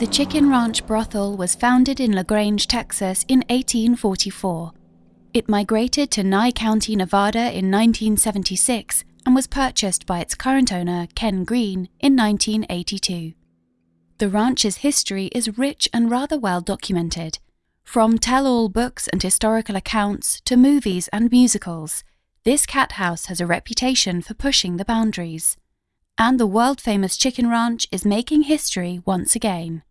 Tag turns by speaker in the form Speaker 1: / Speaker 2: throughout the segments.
Speaker 1: The Chicken Ranch brothel was founded in LaGrange, Texas in 1844. It migrated to Nye County, Nevada in 1976 and was purchased by its current owner, Ken Green, in 1982. The ranch's history is rich and rather well documented. From tell all books and historical accounts to movies and musicals, this cat house has a reputation for pushing the boundaries. And the world famous chicken ranch is making history once again.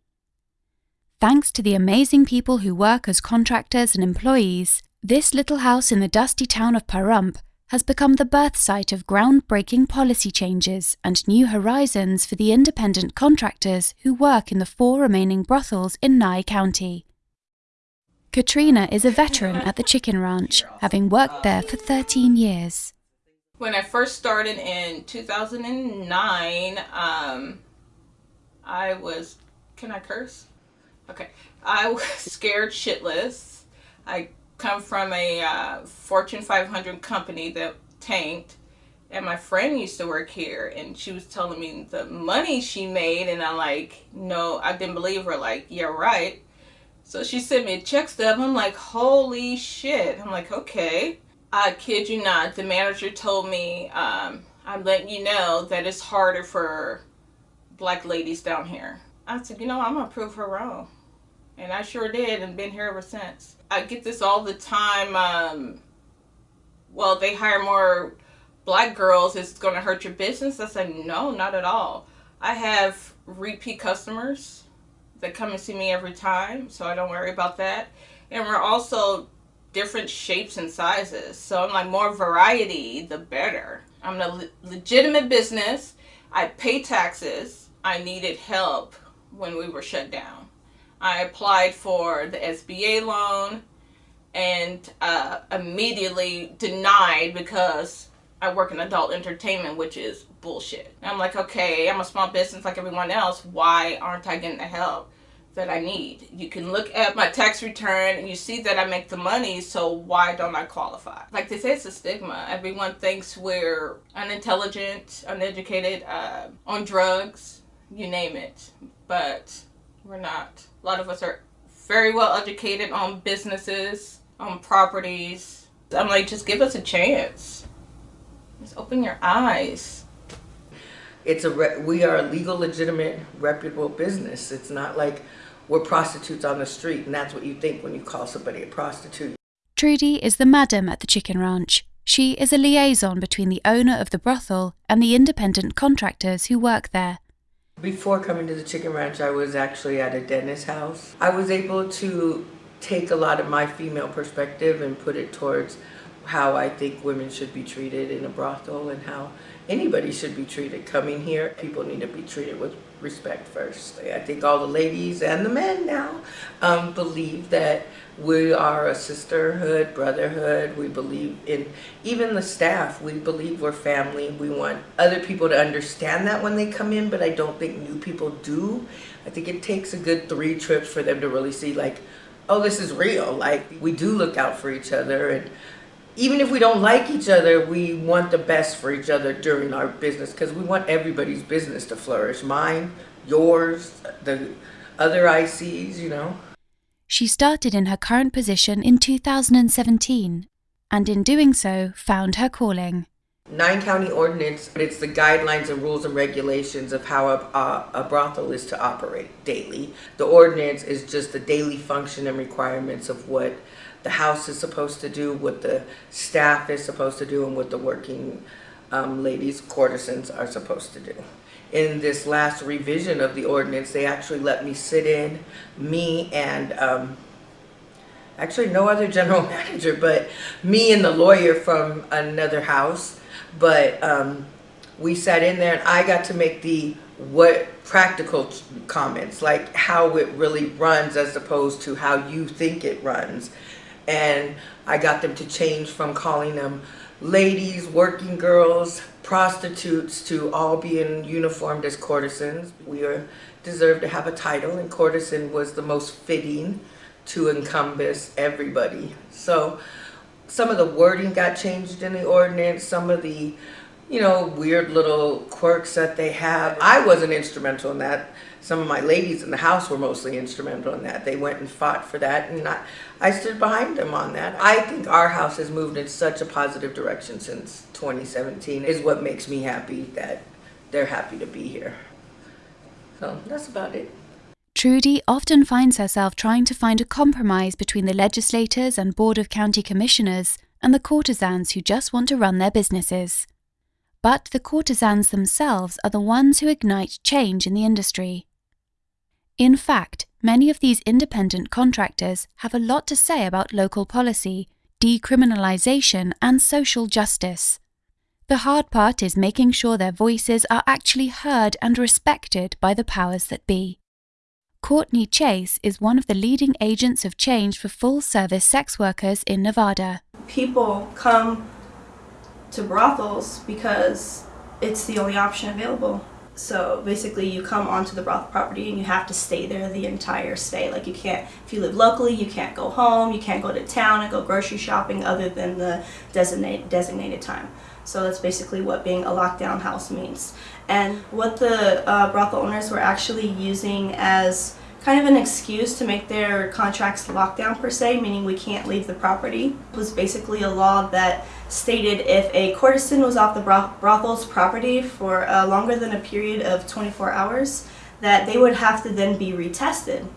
Speaker 1: Thanks to the amazing people who work as contractors and employees, this little house in the dusty town of Pahrump has become the birth site of groundbreaking policy changes and new horizons for the independent contractors who work in the four remaining brothels in Nye County. Katrina is a veteran at the chicken ranch, having worked there for 13 years.
Speaker 2: When I first started in 2009, um, I was, can I curse? Okay. I was scared shitless. I come from a uh, Fortune 500 company that tanked. And my friend used to work here and she was telling me the money she made. And I'm like, no, I didn't believe her. Like, yeah, right. So she sent me a check stub. I'm like, holy shit. I'm like, okay. I kid you not. The manager told me, um, I'm letting you know that it's harder for black ladies down here. I said, you know, I'm going to prove her wrong. And I sure did and been here ever since. I get this all the time. Um, well, they hire more black girls. It's going to hurt your business. I said, no, not at all. I have repeat customers that come and see me every time. So I don't worry about that. And we're also different shapes and sizes. So I'm like, more variety, the better. I'm a le legitimate business. I pay taxes. I needed help when we were shut down. I applied for the SBA loan and uh, immediately denied because I work in adult entertainment, which is bullshit. And I'm like, okay, I'm a small business like everyone else. Why aren't I getting the help that I need? You can look at my tax return and you see that I make the money, so why don't I qualify? Like they say, it's a stigma. Everyone thinks we're unintelligent, uneducated, uh, on drugs, you name it. But we're not. A lot of us are very well educated on businesses, on properties. I'm like, just give us a chance. Just open your eyes.
Speaker 3: It's a we are a legal, legitimate, reputable business. It's not like we're prostitutes on the street, and that's what you think when you call somebody a prostitute.
Speaker 1: Trudy is the madam at the chicken ranch. She is a liaison between the owner of the brothel and the independent contractors who work there.
Speaker 3: Before coming to the Chicken Ranch, I was actually at a dentist house. I was able to take a lot of my female perspective and put it towards how I think women should be treated in a brothel and how anybody should be treated coming here. People need to be treated with respect first. I think all the ladies and the men now um, believe that we are a sisterhood, brotherhood. We believe in, even the staff, we believe we're family. We want other people to understand that when they come in, but I don't think new people do. I think it takes a good three trips for them to really see like, oh, this is real. Like we do look out for each other and even if we don't like each other, we want the best for each other during our business because we want everybody's business to flourish. Mine, yours, the other ICs, you know.
Speaker 1: She started in her current position in 2017 and in doing so found her calling.
Speaker 3: Nye county ordinance, it's the guidelines and rules and regulations of how a, a, a, brothel is to operate daily. The ordinance is just the daily function and requirements of what the house is supposed to do, what the staff is supposed to do, and what the working um, ladies, courtesans, are supposed to do. In this last revision of the ordinance, they actually let me sit in, me and um, actually no other general manager, but me and the lawyer from another house. But um, we sat in there and I got to make the what practical comments, like how it really runs as opposed to how you think it runs and I got them to change from calling them ladies, working girls, prostitutes to all being uniformed as courtesans. We are deserve to have a title and courtesan was the most fitting to encompass everybody. So some of the wording got changed in the ordinance, some of the you know, weird little quirks that they have. I wasn't instrumental in that. Some of my ladies in the house were mostly instrumental in that. They went and fought for that, and I, I stood behind them on that. I think our house has moved in such a positive direction since 2017 is what makes me happy that they're happy to be here. So that's about it.
Speaker 1: Trudy often finds herself trying to find a compromise between the legislators and Board of County Commissioners and the courtesans who just want to run their businesses. But the courtesans themselves are the ones who ignite change in the industry. In fact, many of these independent contractors have a lot to say about local policy, decriminalization, and social justice. The hard part is making sure their voices are actually heard and respected by the powers that be. Courtney Chase is one of the leading agents of change for full service sex workers in Nevada.
Speaker 4: People come to brothels because it's the only option available. So basically, you come onto the brothel property and you have to stay there the entire stay. Like you can't, if you live locally, you can't go home, you can't go to town and go grocery shopping other than the designated designated time. So that's basically what being a lockdown house means. And what the uh, brothel owners were actually using as kind of an excuse to make their contracts lockdown per se, meaning we can't leave the property, It was basically a law that stated if a courtesan was off the brothel's property for uh, longer than a period of 24 hours, that they would have to then be retested.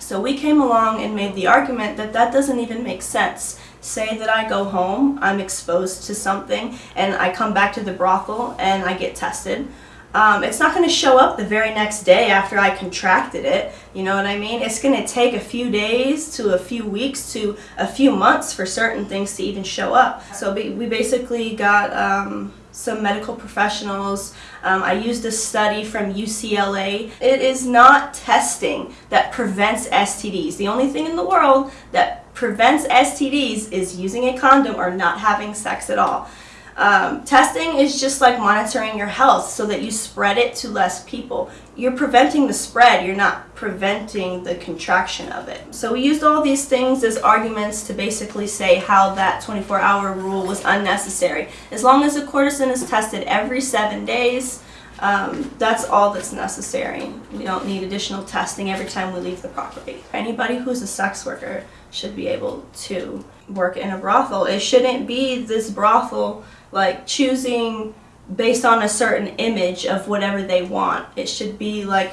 Speaker 4: So we came along and made the argument that that doesn't even make sense. Say that I go home, I'm exposed to something, and I come back to the brothel and I get tested. Um, it's not going to show up the very next day after I contracted it. You know what I mean? It's going to take a few days to a few weeks to a few months for certain things to even show up. So we basically got um, some medical professionals. Um, I used a study from UCLA. It is not testing that prevents STDs. The only thing in the world that prevents STDs is using a condom or not having sex at all. Um, testing is just like monitoring your health so that you spread it to less people. You're preventing the spread, you're not preventing the contraction of it. So we used all these things as arguments to basically say how that 24 hour rule was unnecessary. As long as a courtesan is tested every seven days, um, that's all that's necessary. We don't need additional testing every time we leave the property. Anybody who's a sex worker should be able to work in a brothel. It shouldn't be this brothel like choosing based on a certain image of whatever they want. It should be like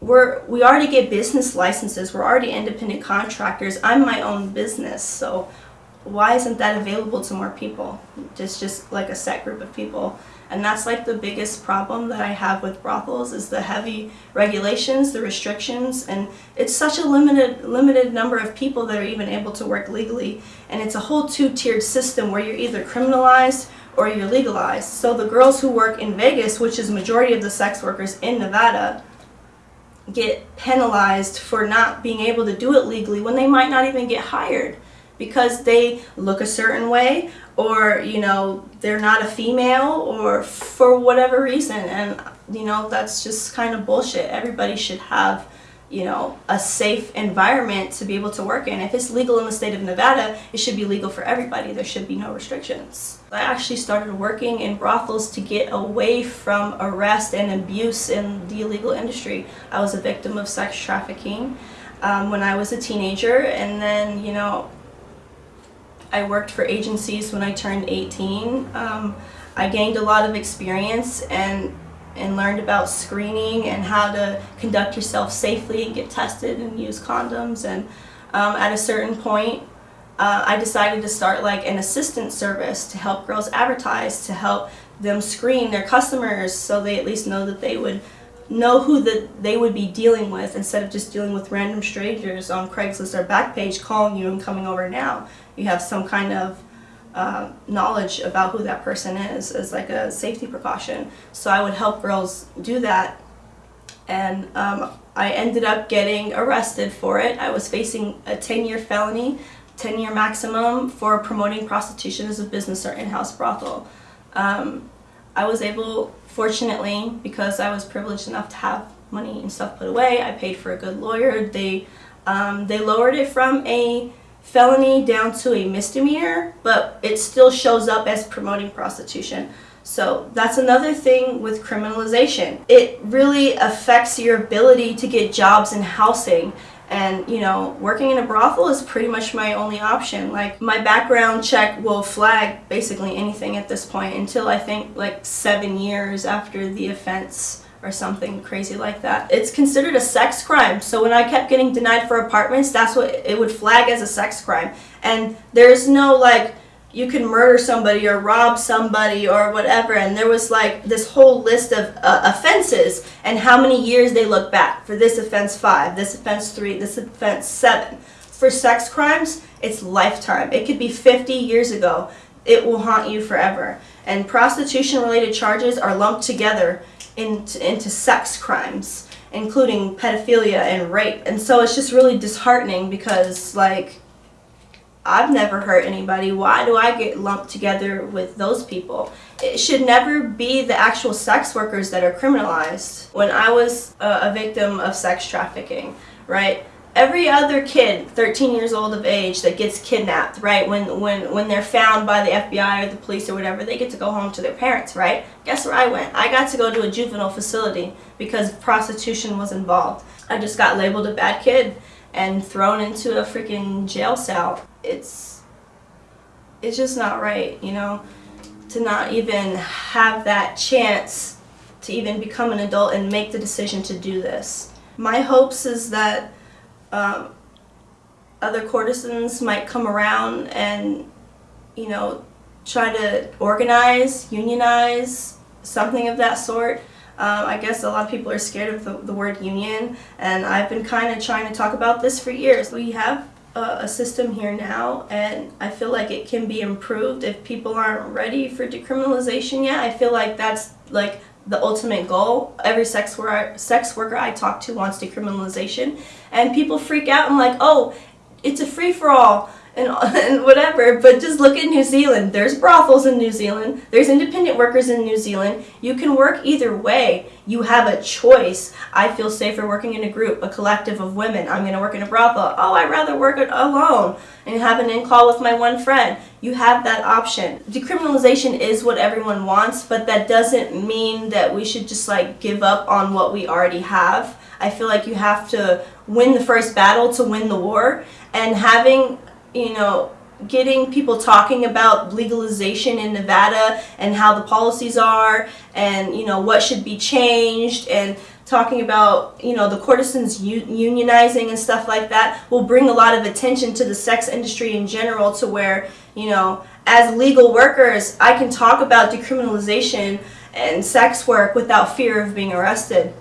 Speaker 4: we're we already get business licenses. We're already independent contractors. I'm my own business, so why isn't that available to more people? Just just like a set group of people. And that's like the biggest problem that I have with brothels is the heavy regulations, the restrictions, and it's such a limited limited number of people that are even able to work legally. And it's a whole two-tiered system where you're either criminalized or you're legalized. So the girls who work in Vegas, which is majority of the sex workers in Nevada, get penalized for not being able to do it legally when they might not even get hired because they look a certain way or you know they're not a female or for whatever reason. And you know that's just kind of bullshit. Everybody should have you know a safe environment to be able to work in. If it's legal in the state of nevada it should be legal for everybody. There should be no restrictions. I actually started working in brothels to get away from arrest and abuse in the illegal industry. I was a victim of sex trafficking um, when i was a teenager. And then you know I worked for agencies when I turned 18. Um, I gained a lot of experience and and learned about screening and how to conduct yourself safely and get tested and use condoms and um, at a certain point uh, I decided to start like an assistant service to help girls advertise to help them screen their customers so they at least know that they would know who that they would be dealing with instead of just dealing with random strangers on Craigslist or Backpage calling you and coming over now you have some kind of uh, knowledge about who that person is as like a safety precaution. So I would help girls do that and um, I ended up getting arrested for it. I was facing a 10-year felony, 10-year maximum for promoting prostitution as a business or in-house brothel. Um, I was able, fortunately, because I was privileged enough to have money and stuff put away, I paid for a good lawyer. They, um, they lowered it from a felony down to a misdemeanor, but it still shows up as promoting prostitution. So that's another thing with criminalization. It really affects your ability to get jobs and housing. And, you know, working in a brothel is pretty much my only option. Like, my background check will flag basically anything at this point until I think like seven years after the offense or something crazy like that. It's considered a sex crime. So when I kept getting denied for apartments, that's what it would flag as a sex crime. And there's no like, you can murder somebody or rob somebody or whatever. And there was like this whole list of uh, offenses and how many years they look back. For this offense five. This offense three. This offense seven. For sex crimes it's lifetime. It could be 50 years ago. It will haunt you forever. And prostitution related charges are lumped together into, into sex crimes including pedophilia and rape and so it's just really disheartening because like I've never hurt anybody. Why do I get lumped together with those people? It should never be the actual sex workers that are criminalized. When I was a, a victim of sex trafficking, right? Every other kid, 13 years old of age, that gets kidnapped, right? When when when they're found by the FBI or the police or whatever, they get to go home to their parents, right? Guess where I went? I got to go to a juvenile facility because prostitution was involved. I just got labeled a bad kid and thrown into a freaking jail cell. It's it's just not right, you know, to not even have that chance to even become an adult and make the decision to do this. My hopes is that um, other courtesans might come around and, you know, try to organize, unionize, something of that sort. Um, I guess a lot of people are scared of the, the word union, and I've been kind of trying to talk about this for years. We have a, a system here now, and I feel like it can be improved if people aren't ready for decriminalization yet. I feel like that's like the ultimate goal. Every sex worker, sex worker I talk to wants decriminalization, and people freak out and like, oh, it's a free for all and, and whatever, but just look at New Zealand. There's brothels in New Zealand. There's independent workers in New Zealand. You can work either way. You have a choice. I feel safer working in a group, a collective of women. I'm going to work in a brothel. Oh, I'd rather work alone and have an in-call with my one friend. You have that option. Decriminalization is what everyone wants, but that doesn't mean that we should just like give up on what we already have. I feel like you have to win the first battle to win the war and having you know, getting people talking about legalization in Nevada and how the policies are and, you know, what should be changed and talking about, you know, the courtesans unionizing and stuff like that will bring a lot of attention to the sex industry in general to where, you know, as legal workers, I can talk about decriminalization and sex work without fear of being arrested.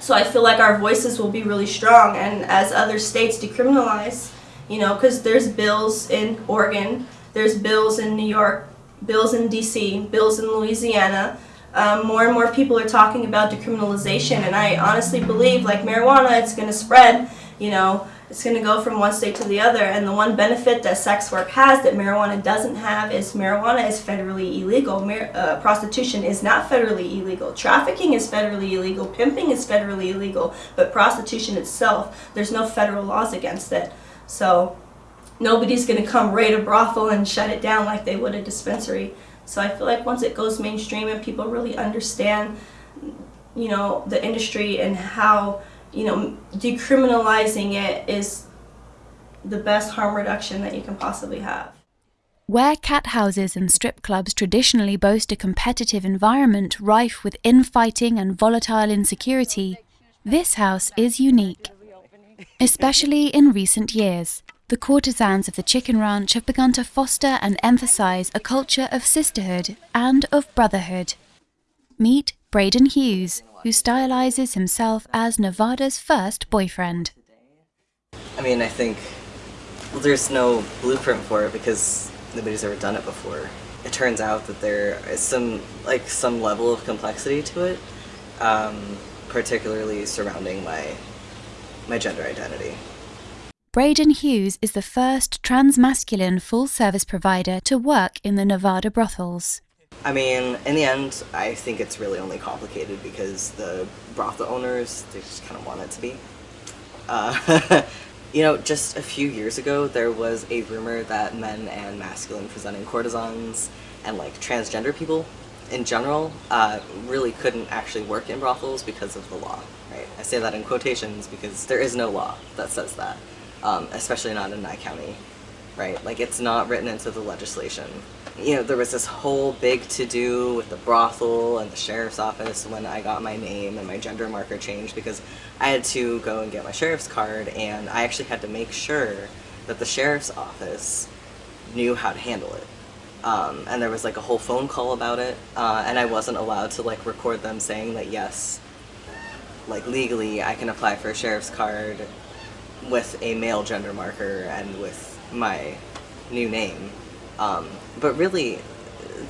Speaker 4: So I feel like our voices will be really strong and as other states decriminalize, you know, because there's bills in Oregon, there's bills in New York, bills in DC, bills in Louisiana. Um, more and more people are talking about decriminalization, and I honestly believe, like marijuana, it's going to spread. You know, it's going to go from one state to the other. And the one benefit that sex work has that marijuana doesn't have is marijuana is federally illegal. Mar uh, prostitution is not federally illegal. Trafficking is federally illegal. Pimping is federally illegal. But prostitution itself, there's no federal laws against it. So nobody's going to come raid a brothel and shut it down like they would a dispensary. So I feel like once it goes mainstream and people really understand, you know, the industry and how, you know, decriminalizing it is the best harm reduction that you can possibly have.
Speaker 1: Where cat houses and strip clubs traditionally boast a competitive environment rife with infighting and volatile insecurity, this house is unique. Especially in recent years, the courtesans of the chicken ranch have begun to foster and emphasize a culture of sisterhood and of brotherhood. Meet Braden Hughes, who stylizes himself as Nevada's first boyfriend.
Speaker 5: I mean, I think there's no blueprint for it because nobody's ever done it before. It turns out that there is some like some level of complexity to it, um, particularly surrounding my my gender identity.
Speaker 1: Braden Hughes is the first transmasculine full service provider to work in the Nevada brothels.
Speaker 5: I mean, in the end, I think it's really only complicated because the brothel owners, they just kind of want it to be. Uh, you know, just a few years ago, there was a rumor that men and masculine presenting courtesans and like transgender people in general uh, really couldn't actually work in brothels because of the law, right? I say that in quotations because there is no law that says that, um, especially not in Nye County, right? Like it's not written into the legislation. You know, there was this whole big to-do with the brothel and the sheriff's office when I got my name and my gender marker changed because I had to go and get my sheriff's card and I actually had to make sure that the sheriff's office knew how to handle it. Um, and there was like a whole phone call about it, uh, and I wasn't allowed to like record them saying that yes, like legally I can apply for a sheriff's card with a male gender marker and with my new name. Um, but really,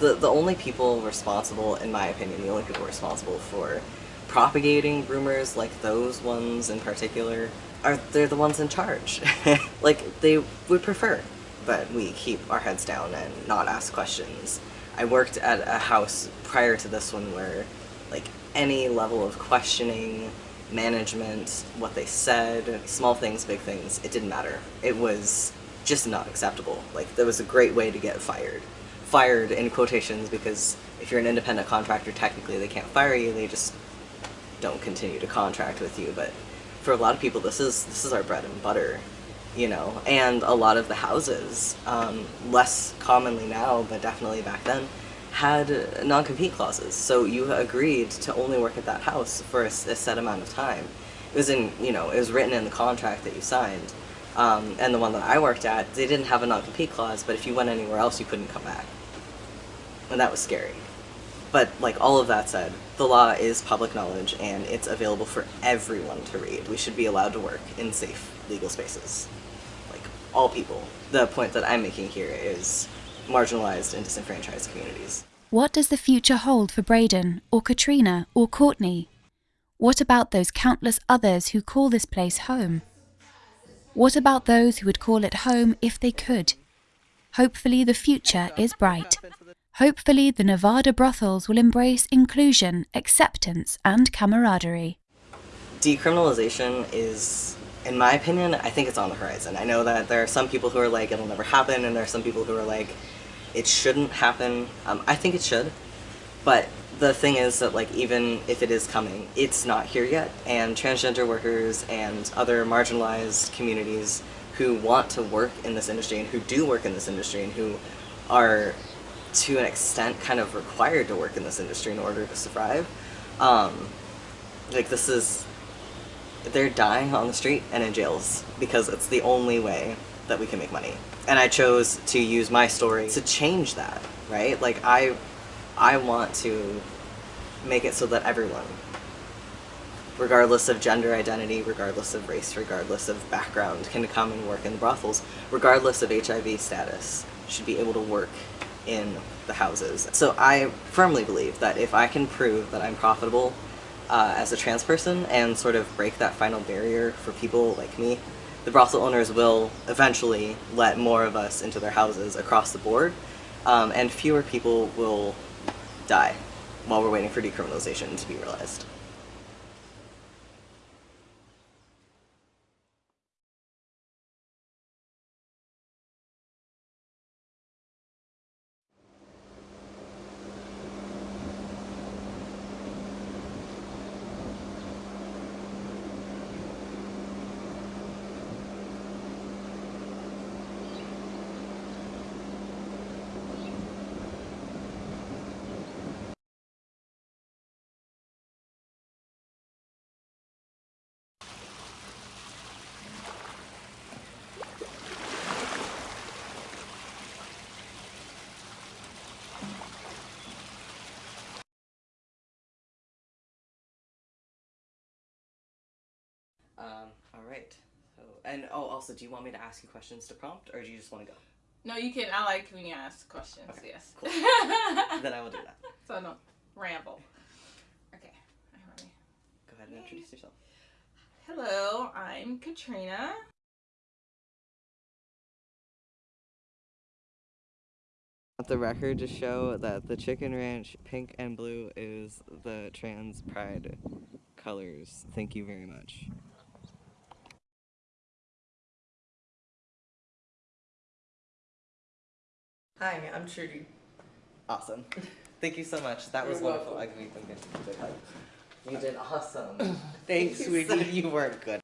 Speaker 5: the the only people responsible, in my opinion, the only people responsible for propagating rumors like those ones in particular are they're the ones in charge. like they would prefer that we keep our heads down and not ask questions. I worked at a house prior to this one where like any level of questioning, management, what they said, small things, big things, it didn't matter. It was just not acceptable. Like there was a great way to get fired. Fired in quotations because if you're an independent contractor, technically they can't fire you, they just don't continue to contract with you. But for a lot of people, this is this is our bread and butter you know, and a lot of the houses, um, less commonly now, but definitely back then, had non-compete clauses. So you agreed to only work at that house for a, a, set amount of time. It was in, you know, it was written in the contract that you signed. Um, and the one that I worked at, they didn't have a non-compete clause, but if you went anywhere else, you couldn't come back. And that was scary. But like all of that said, the law is public knowledge and it's available for everyone to read. We should be allowed to work in safe legal spaces Like, all people. The point that I'm making here is marginalized and disenfranchised communities.
Speaker 1: What does the future hold for Braden, or Katrina, or Courtney? What about those countless others who call this place home? What about those who would call it home if they could? Hopefully, the future is bright. Hopefully, the Nevada brothels will embrace inclusion, acceptance, and camaraderie.
Speaker 5: Decriminalization is in my opinion, I think it's on the horizon. I know that there are some people who are like, it'll never happen, and there are some people who are like, it shouldn't happen. Um, I think it should, but the thing is that like even if it is coming, it's not here yet, and transgender workers and other marginalized communities who want to work in this industry and who do work in this industry and who are to an extent kind of required to work in this industry in order to survive. Um, like this is they're dying on the street and in jails because it's the only way that we can make money. And I chose to use my story to change that, right? Like I I want to make it so that everyone regardless of gender identity, regardless of race, regardless of background, can come and work in the brothels, regardless of HIV status, should be able to work in the houses. So I firmly believe that if I can prove that I'm profitable uh, as a trans person and sort of break that final barrier for people like me, the brothel owners will eventually let more of us into their houses across the board, um, and fewer people will die while we're waiting for decriminalization to be realized. Um, all right. So, and oh, also, do you want me to ask you questions to prompt, or do you just want to go?
Speaker 2: No, you can. I like when you ask questions. Okay, yes.
Speaker 5: Cool. then I will do that.
Speaker 2: So no ramble. Okay.
Speaker 5: Go ahead and introduce yourself.
Speaker 2: Hello, I'm Katrina.
Speaker 5: the record to show that the Chicken Ranch pink and blue is the trans pride colors. Thank you very much.
Speaker 3: Hi, I'm Trudy.
Speaker 5: Awesome. Thank you so much. That was
Speaker 3: You're
Speaker 5: wonderful.
Speaker 3: welcome.
Speaker 5: I can give you a good hug. You did awesome.
Speaker 3: Thanks,
Speaker 5: you
Speaker 3: sweetie.
Speaker 5: you weren't good.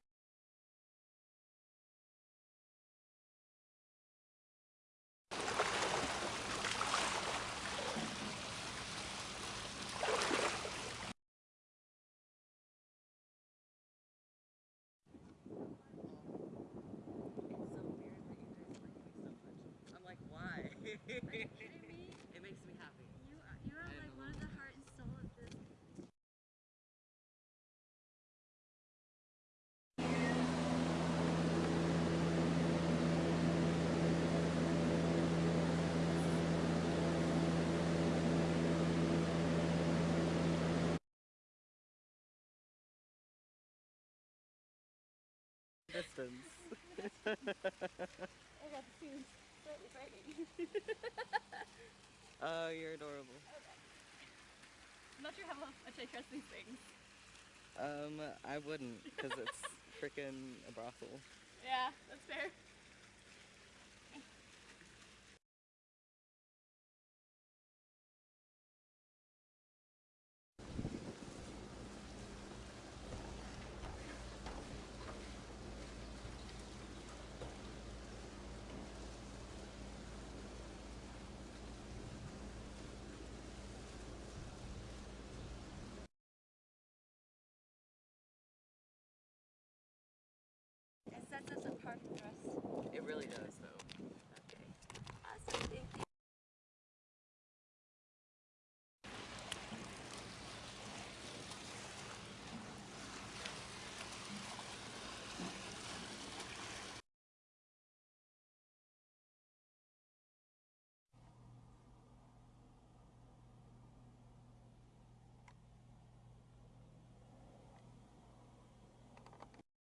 Speaker 5: I'm like, why?
Speaker 6: kidding me?
Speaker 5: it makes me happy.
Speaker 6: You are, you are like one of the heart and soul of this.
Speaker 5: Distance.
Speaker 6: I got the tunes slightly frightening.
Speaker 5: Oh, you're adorable.
Speaker 6: I'm not sure how much I trust these things.
Speaker 5: Um, I wouldn't, because it's freaking a brothel.
Speaker 6: Yeah, that's fair. It sets us.
Speaker 5: It really does.